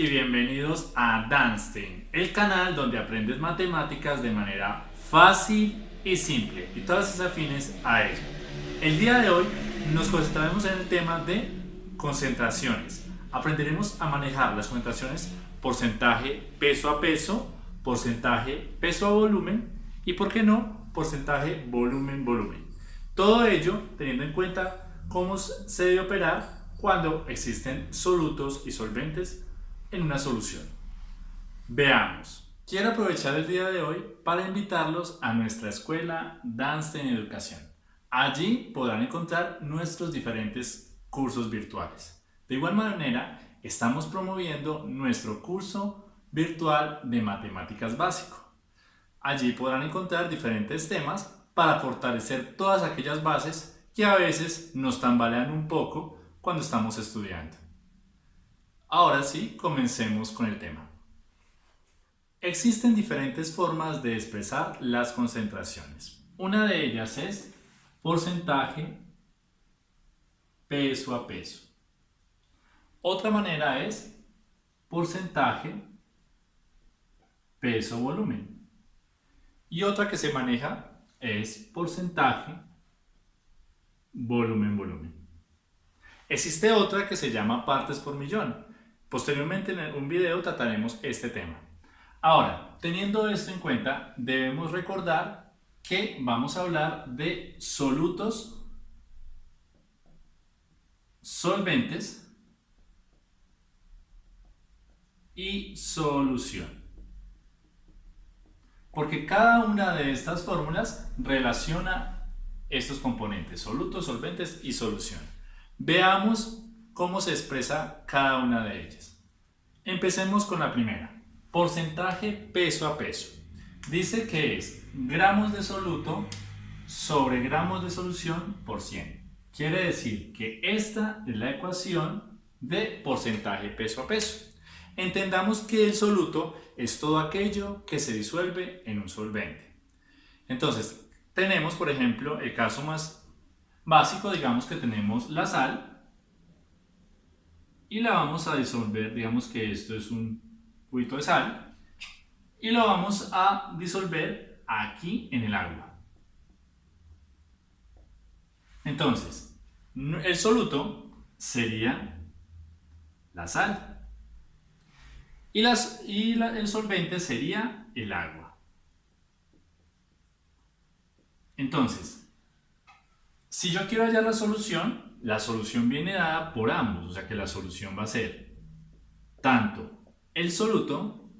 Y bienvenidos a Danstein, el canal donde aprendes matemáticas de manera fácil y simple y todas esas afines a ello. El día de hoy nos concentraremos en el tema de concentraciones. Aprenderemos a manejar las concentraciones porcentaje peso a peso, porcentaje peso a volumen y, por qué no, porcentaje volumen-volumen. Todo ello teniendo en cuenta cómo se debe operar cuando existen solutos y solventes en una solución. Veamos. Quiero aprovechar el día de hoy para invitarlos a nuestra escuela Dance en Educación. Allí podrán encontrar nuestros diferentes cursos virtuales. De igual manera, estamos promoviendo nuestro curso virtual de matemáticas básico. Allí podrán encontrar diferentes temas para fortalecer todas aquellas bases que a veces nos tambalean un poco cuando estamos estudiando. Ahora sí, comencemos con el tema. Existen diferentes formas de expresar las concentraciones. Una de ellas es porcentaje peso a peso. Otra manera es porcentaje peso volumen. Y otra que se maneja es porcentaje volumen volumen. Existe otra que se llama partes por millón. Posteriormente en un video trataremos este tema. Ahora, teniendo esto en cuenta, debemos recordar que vamos a hablar de solutos, solventes y solución. Porque cada una de estas fórmulas relaciona estos componentes, solutos, solventes y solución. Veamos cómo se expresa cada una de ellas. Empecemos con la primera. Porcentaje peso a peso. Dice que es gramos de soluto sobre gramos de solución por 100. Quiere decir que esta es la ecuación de porcentaje peso a peso. Entendamos que el soluto es todo aquello que se disuelve en un solvente. Entonces, tenemos por ejemplo el caso más básico, digamos que tenemos la sal y la vamos a disolver, digamos que esto es un cubito de sal y lo vamos a disolver aquí en el agua. Entonces, el soluto sería la sal y, las, y el solvente sería el agua. Entonces, si yo quiero hallar la solución, la solución viene dada por ambos, o sea que la solución va a ser tanto el soluto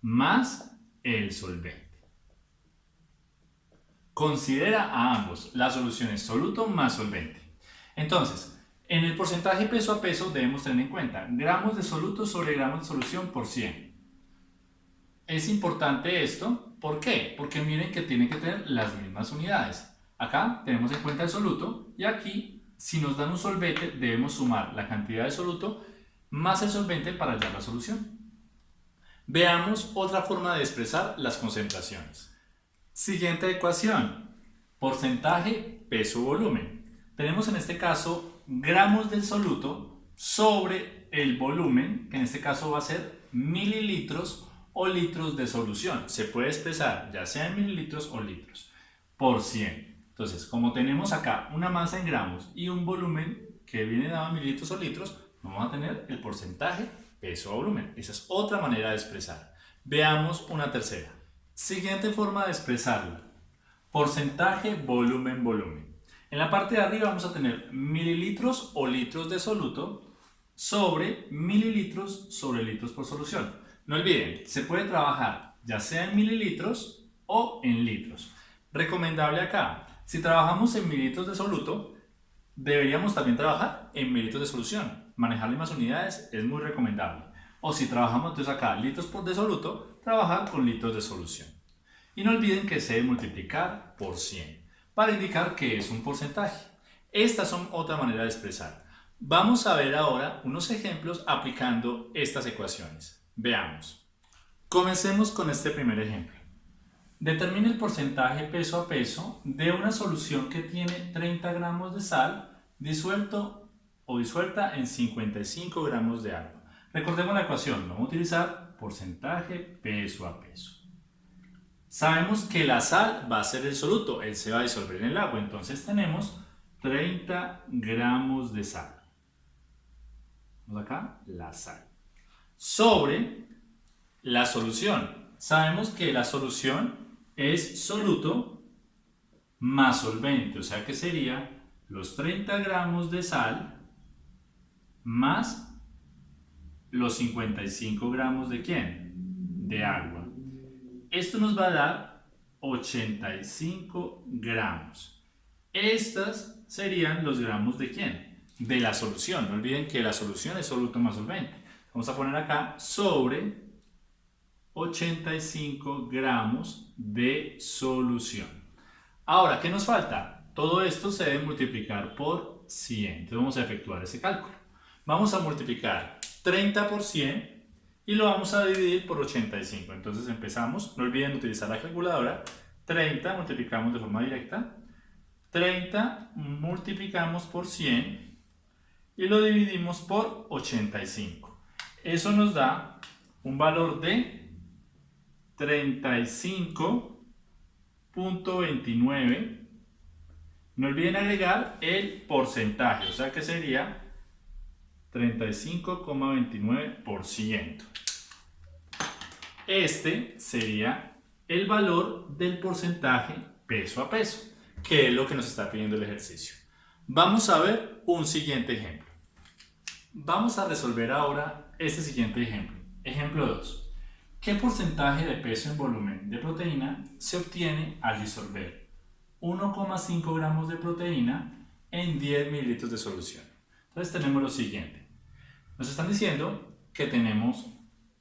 más el solvente. Considera a ambos, la solución es soluto más solvente. Entonces, en el porcentaje peso a peso debemos tener en cuenta gramos de soluto sobre gramos de solución por 100. Es importante esto, ¿por qué? Porque miren que tiene que tener las mismas unidades. Acá tenemos en cuenta el soluto y aquí, si nos dan un solvente, debemos sumar la cantidad de soluto más el solvente para hallar la solución. Veamos otra forma de expresar las concentraciones. Siguiente ecuación. Porcentaje peso-volumen. Tenemos en este caso gramos del soluto sobre el volumen, que en este caso va a ser mililitros o litros de solución. Se puede expresar ya sea en mililitros o litros por 100. Entonces, como tenemos acá una masa en gramos y un volumen que viene dado en mililitros o litros, vamos a tener el porcentaje peso a volumen. Esa es otra manera de expresar. Veamos una tercera. Siguiente forma de expresarlo. Porcentaje volumen volumen. En la parte de arriba vamos a tener mililitros o litros de soluto sobre mililitros sobre litros por solución. No olviden, se puede trabajar ya sea en mililitros o en litros. Recomendable acá, si trabajamos en mililitros de soluto, deberíamos también trabajar en mililitros de solución. Manejar las unidades es muy recomendable. O si trabajamos entonces acá litros por de soluto, trabajar con litros de solución. Y no olviden que se debe multiplicar por 100 para indicar que es un porcentaje. Estas son otra manera de expresar. Vamos a ver ahora unos ejemplos aplicando estas ecuaciones. Veamos. Comencemos con este primer ejemplo. Determine el porcentaje peso a peso de una solución que tiene 30 gramos de sal disuelto o disuelta en 55 gramos de agua. Recordemos la ecuación, vamos a utilizar porcentaje peso a peso. Sabemos que la sal va a ser el soluto, él se va a disolver en el agua, entonces tenemos 30 gramos de sal. Vamos acá, la sal. Sobre la solución. Sabemos que la solución es soluto más solvente, o sea que sería los 30 gramos de sal más los 55 gramos de quién? De agua. Esto nos va a dar 85 gramos. Estas serían los gramos de quién? De la solución. No olviden que la solución es soluto más solvente. Vamos a poner acá sobre 85 gramos de solución. Ahora, ¿qué nos falta? Todo esto se debe multiplicar por 100. Entonces vamos a efectuar ese cálculo. Vamos a multiplicar 30 por 100 y lo vamos a dividir por 85. Entonces empezamos, no olviden utilizar la calculadora. 30 multiplicamos de forma directa. 30 multiplicamos por 100 y lo dividimos por 85. Eso nos da un valor de 35.29. No olviden agregar el porcentaje, o sea que sería 35,29%. Este sería el valor del porcentaje peso a peso, que es lo que nos está pidiendo el ejercicio. Vamos a ver un siguiente ejemplo. Vamos a resolver ahora este siguiente ejemplo. Ejemplo 2. ¿Qué porcentaje de peso en volumen de proteína se obtiene al disolver 1,5 gramos de proteína en 10 mililitros de solución? Entonces tenemos lo siguiente. Nos están diciendo que tenemos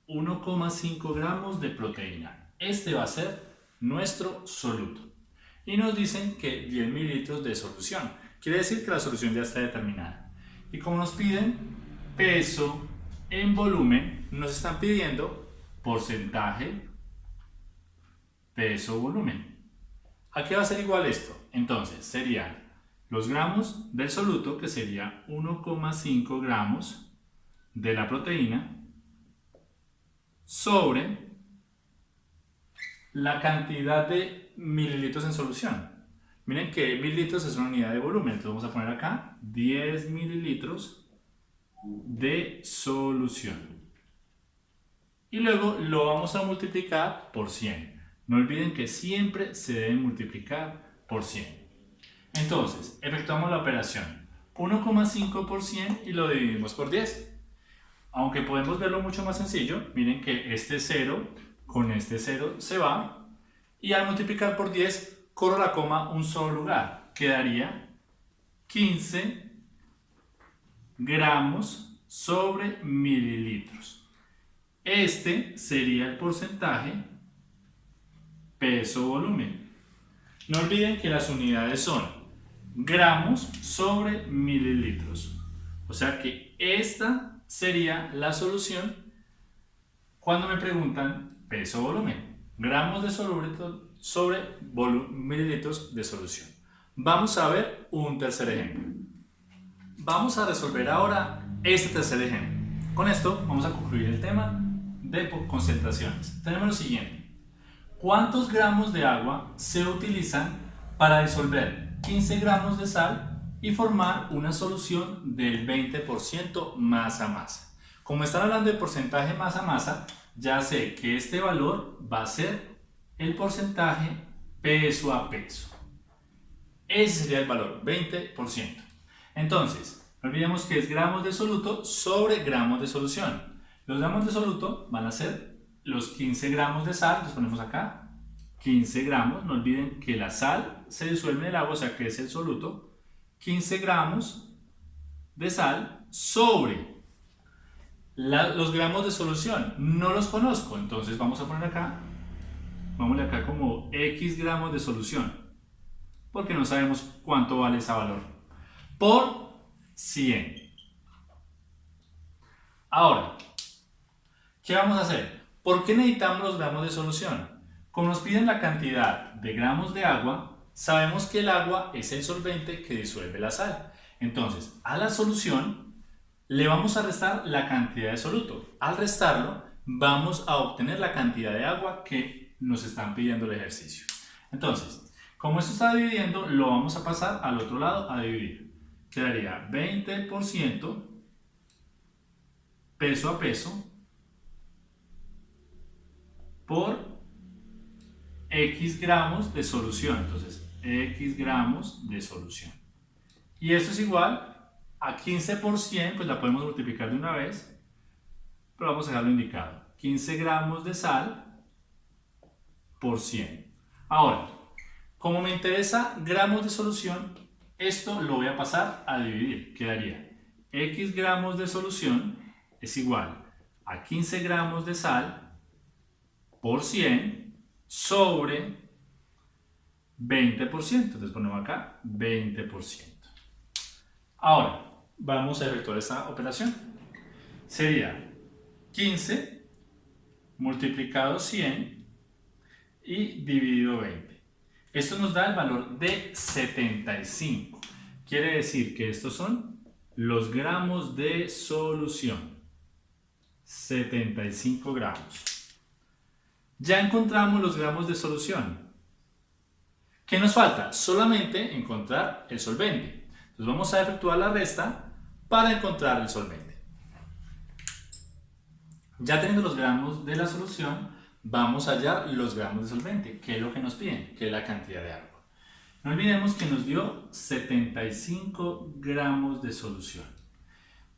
1,5 gramos de proteína. Este va a ser nuestro soluto. Y nos dicen que 10 mililitros de solución. Quiere decir que la solución ya está determinada. Y como nos piden peso en volumen, nos están pidiendo porcentaje peso-volumen. ¿A qué va a ser igual esto? Entonces, serían los gramos del soluto, que sería 1,5 gramos de la proteína sobre la cantidad de mililitros en solución. Miren que mililitros es una unidad de volumen, entonces vamos a poner acá 10 mililitros de solución. Y luego lo vamos a multiplicar por 100. No olviden que siempre se debe multiplicar por 100. Entonces, efectuamos la operación 1,5 por 100 y lo dividimos por 10. Aunque podemos verlo mucho más sencillo, miren que este 0 con este 0 se va y al multiplicar por 10 corro la coma un solo lugar. Quedaría 15 gramos sobre mililitros. Este sería el porcentaje peso-volumen. No olviden que las unidades son gramos sobre mililitros. O sea que esta sería la solución cuando me preguntan peso-volumen. Gramos de soluto sobre mililitros de solución. Vamos a ver un tercer ejemplo. Vamos a resolver ahora este tercer ejemplo. Con esto vamos a concluir el tema de concentraciones. Tenemos lo siguiente. ¿Cuántos gramos de agua se utilizan para disolver 15 gramos de sal y formar una solución del 20% masa a masa. Como están hablando de porcentaje masa masa, ya sé que este valor va a ser el porcentaje peso a peso. Ese sería el valor, 20%. Entonces, no olvidemos que es gramos de soluto sobre gramos de solución. Los gramos de soluto van a ser los 15 gramos de sal, los ponemos acá, 15 gramos. No olviden que la sal se disuelve en el agua, o sea que es el soluto. 15 gramos de sal sobre los gramos de solución. No los conozco, entonces vamos a poner acá, vamos acá como X gramos de solución, porque no sabemos cuánto vale ese valor, por 100. Ahora, ¿qué vamos a hacer? ¿Por qué necesitamos los gramos de solución? Como nos piden la cantidad de gramos de agua, Sabemos que el agua es el solvente que disuelve la sal. Entonces, a la solución le vamos a restar la cantidad de soluto. Al restarlo, vamos a obtener la cantidad de agua que nos están pidiendo el ejercicio. Entonces, como esto está dividiendo, lo vamos a pasar al otro lado a dividir. Quedaría 20% peso a peso por X gramos de solución. Entonces, X gramos de solución. Y esto es igual a 15 por 100, pues la podemos multiplicar de una vez, pero vamos a dejarlo indicado. 15 gramos de sal por 100. Ahora, como me interesa gramos de solución, esto lo voy a pasar a dividir. Quedaría X gramos de solución es igual a 15 gramos de sal por 100 sobre 20%. Entonces ponemos acá 20%. Ahora, vamos a efectuar esta operación. Sería 15 multiplicado 100 y dividido 20. Esto nos da el valor de 75. Quiere decir que estos son los gramos de solución. 75 gramos. Ya encontramos los gramos de solución. ¿Qué nos falta? Solamente encontrar el solvente. Entonces vamos a efectuar la resta para encontrar el solvente. Ya teniendo los gramos de la solución, vamos a hallar los gramos de solvente, que es lo que nos piden, que es la cantidad de agua. No olvidemos que nos dio 75 gramos de solución.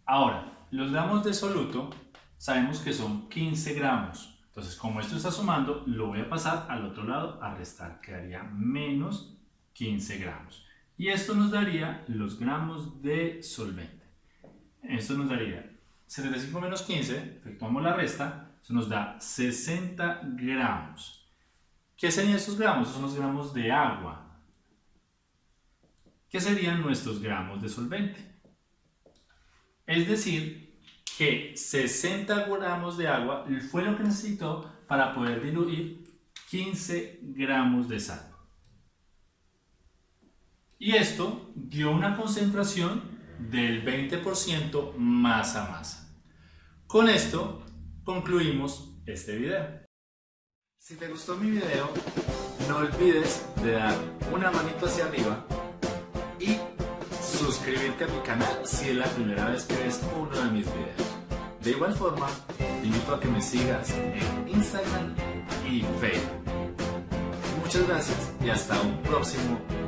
Ahora, los gramos de soluto sabemos que son 15 gramos. Entonces, como esto está sumando, lo voy a pasar al otro lado a restar. Quedaría menos 15 gramos. Y esto nos daría los gramos de solvente. Esto nos daría 75 menos 15, efectuamos la resta, eso nos da 60 gramos. ¿Qué serían estos gramos? Son los gramos de agua. ¿Qué serían nuestros gramos de solvente? Es decir, que 60 gramos de agua fue lo que necesitó para poder diluir 15 gramos de sal. Y esto dio una concentración del 20% masa a masa. Con esto concluimos este video. Si te gustó mi video, no olvides de dar una manito hacia arriba suscribirte a mi canal si es la primera vez que ves uno de mis videos. De igual forma, te invito a que me sigas en Instagram y Facebook. Muchas gracias y hasta un próximo video.